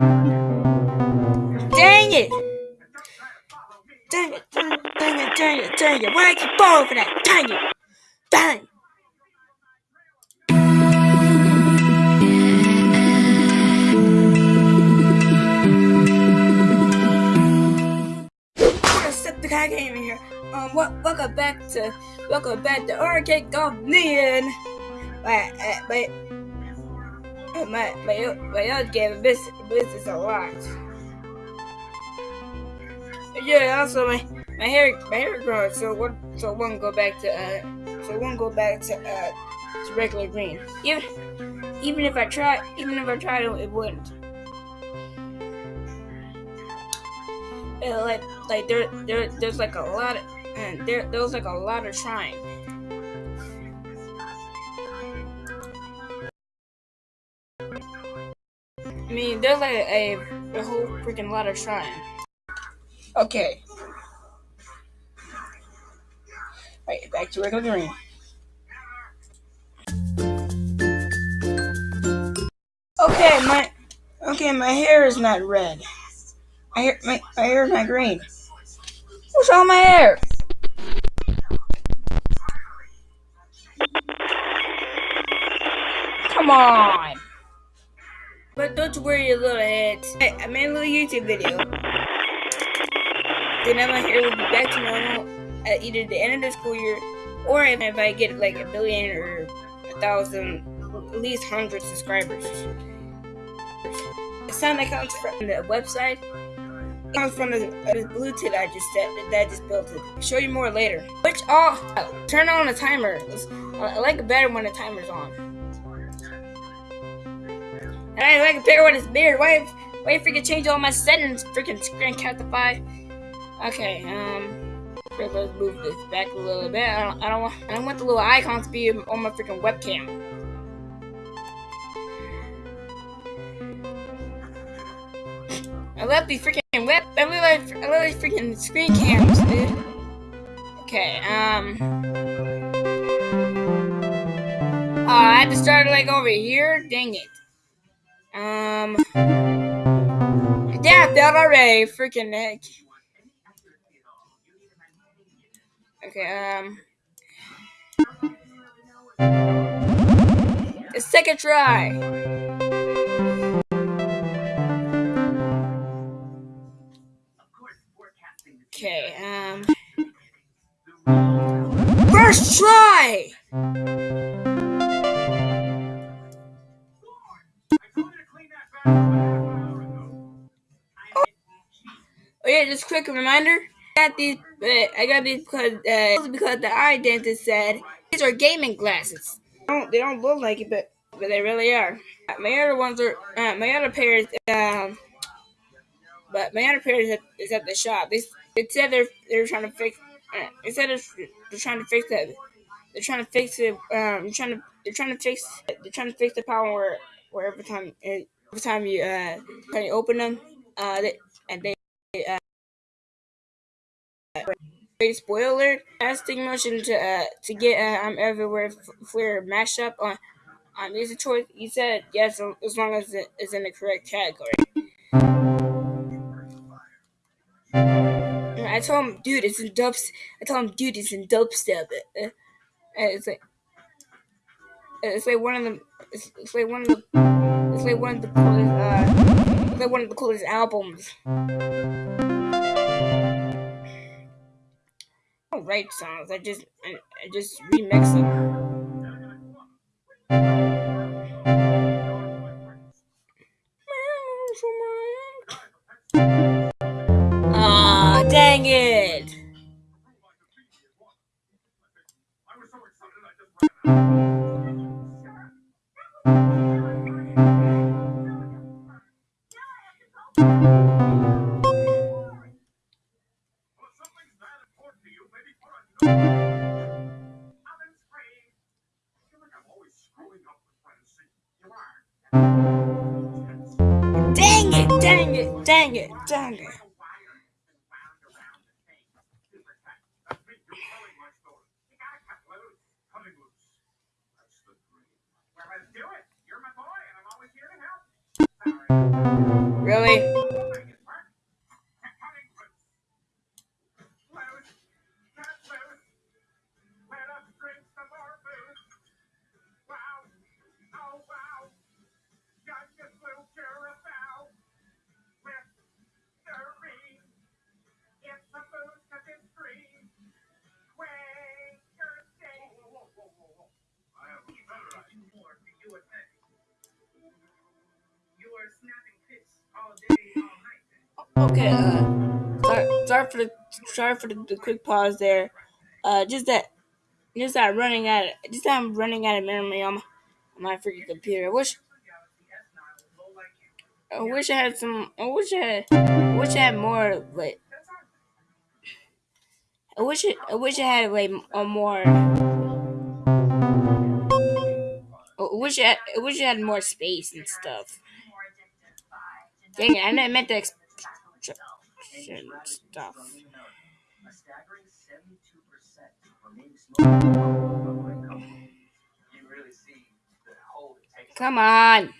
Dang it! Dang it, dang it, dang it, dang it, dang it. Why I keep falling for that? Dang it! Dang! Septiceye Gaming here. Um, welcome back to welcome back to Arcade Golf Neon. My, uh, my, uh, my, my, other game miss misses a lot. Yeah, also my my hair my hair growing, so one so one go back to uh so one go back to uh to regular green. Even even if I try even if I tried it, it wouldn't. Uh, like like there there there's like a lot of and there there was like a lot of trying. I mean, there's like a, a whole freaking lot of trying. Okay. Right, back to regular green. Okay, my okay, my hair is not red. My hair, my, my hair is not green. What's with my hair? Come on. But don't worry, little heads. I made a little YouTube video. Then my hair will be back to normal at either the end of the school year or if I get like a billion or a thousand, at least hundred subscribers. The sound that comes from the website it comes from the, the Bluetooth I just set that I just built it. I'll show you more later. Which off. Turn on the timer. I like it better when the timer's on. And I like it better when it's mirrored. Why? Why you freaking change all my settings? Freaking Screencastify. Okay, um, let's move this back a little bit. I don't, I don't want, I don't want the little icons to be on my freaking webcam. I love these freaking web, I love, I love these freaking screen cams, dude. Okay, um, oh, I had to start like over here. Dang it. Um, yeah, that already. Freaking heck. Okay, um. Let's take A try. Quick reminder. I got these. I got these because uh, because the eye dentist said these are gaming glasses. They don't, they don't look like it, but but they really are. My other ones are uh, my other pairs. Um, but my other pair is at, is at the shop. They, they said they're they're trying to fix. Uh, they said they're, they're trying to fix that. They're trying to fix it. Um, trying to they're trying to fix. They're trying to fix the problem where where every time every time you uh when you open them, uh, they, and they Great spoiler! Casting motion to uh, to get uh, I'm everywhere for mashup on on music choice. He said yes as long as it is in the correct category. And I told him, dude, it's in dubs. I told him, dude, it's in dubstep. Uh, uh, it's like it's like one of the it's, it's like one of the it's like one of the coolest uh, it's like one of the coolest albums. Write songs. I just I, I just remix them. Really? Okay, uh, sorry, sorry for the sorry for the, the quick pause there. Uh, just that, just that running out, of, just that I'm running out of memory on my, on my freaking computer. I wish, I wish I had some. I wish I I wish I had more like. I wish it, I wish I had like a more. I wish I, I wish I had more space and stuff. Dang it! I meant to exp- stuff. Come on.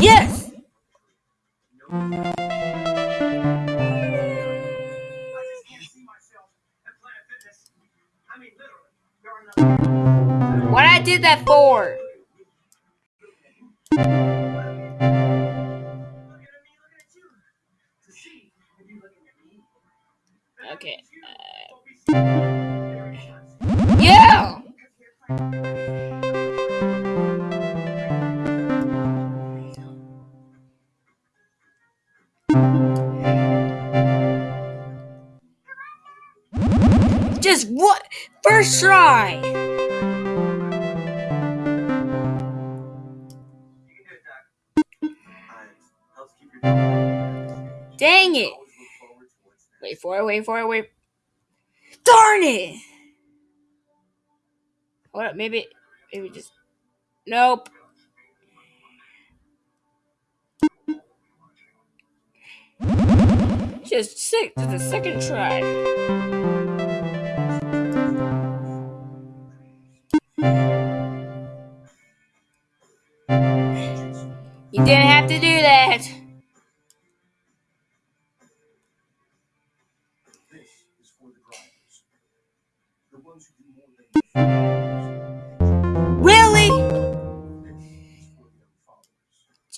Yes. What I did that for? Okay. Uh, yeah. Just what? First try. Wait for it, wait. Darn it! Hold up, maybe, maybe just. Nope. Just sick to the second try.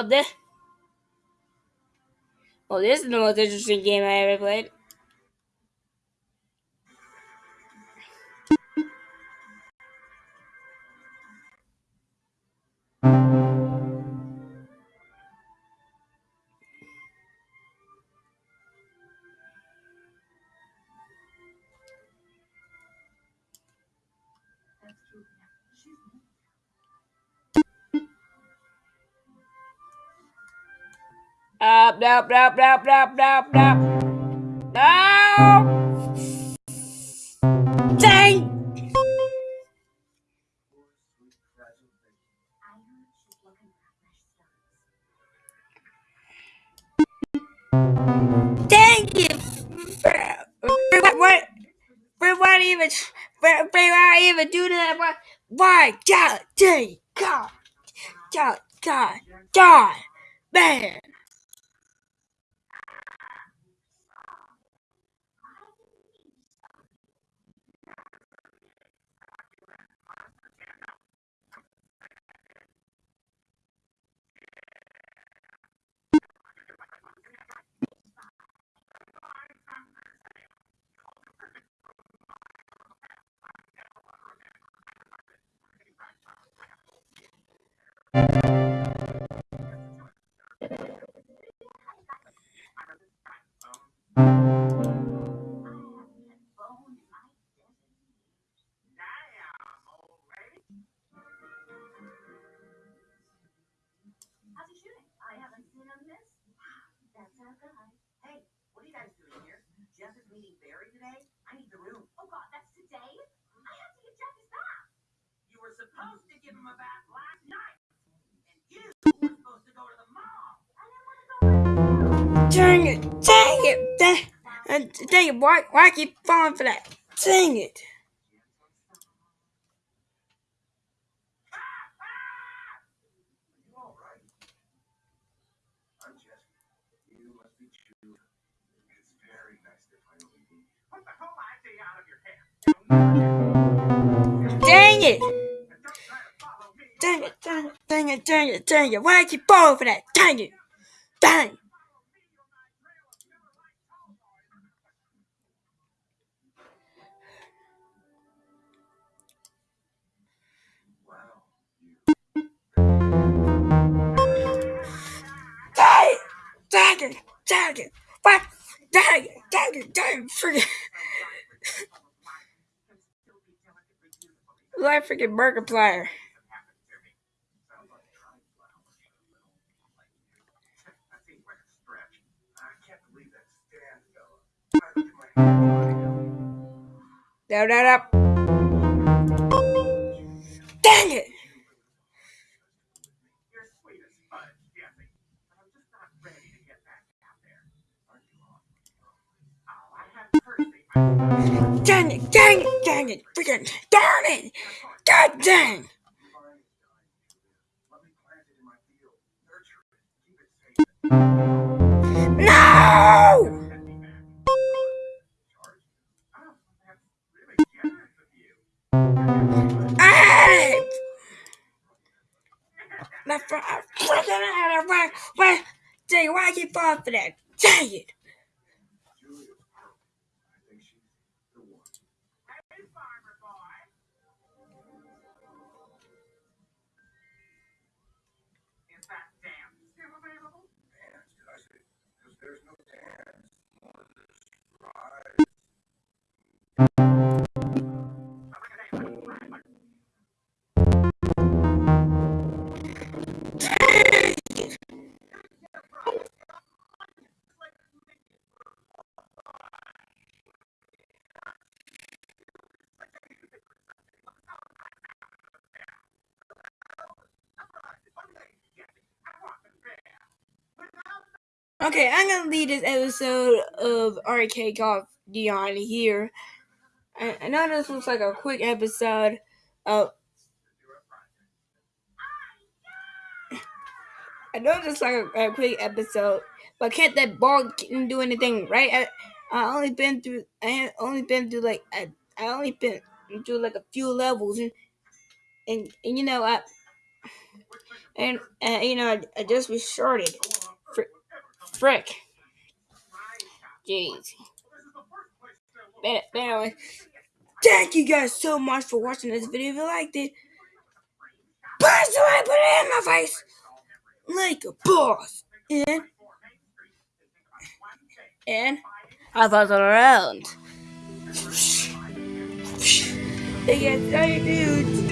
well, this. Well, this is the most interesting game I ever played. Up, up, up, up, up, up, up. No! Dang! Dang it! What? What? Why even? Why even do that? Why? Why? God, dang! God, God, God, God, man! I haven't seen him miss. That's our guy. Hey, what are you guys doing here? Jeff is meeting Barry today. I need the room. Oh God, that's today. I have to get Jeff his bath. You were supposed to give him a bath last night, and you were supposed to go to the mall. I didn't want to go. Dang it! Dang it! Dang, uh, dang it! Why? Why keep falling for that? Dang it! Dang it! Dang it! Dang it! Dang it! Dang it! Dang it! Why I keep falling for that? Dang it! Dang! Stand fella. I have to get my hands on it. Down, down, up. Dang it! You're sweet as fudge, Jesse. But I'm just not ready to get back out there. Aren't you all? Oh, I have courtesy. I Dang it! Dang it! Dang it! Freaking darn it! God dang! My. No! You. You. For I freaking out of why why dang why I keep falling for that? Dang it! Okay, I'm gonna leave this episode of Arcade Golf Neon here. I, I know this looks like a quick episode. Uh, I know this like a, a quick episode, but can't that ball can do anything, right? I, I only been through. I only been through like I, I only been through like a few levels, and and, and you know I and uh, you know I, I just restarted. Fr- frick. Jeez. But, anyway, thank you guys so much for watching this video. If you liked it, personally put it in my face like a boss. And and I it around. Hey guys, how you doing?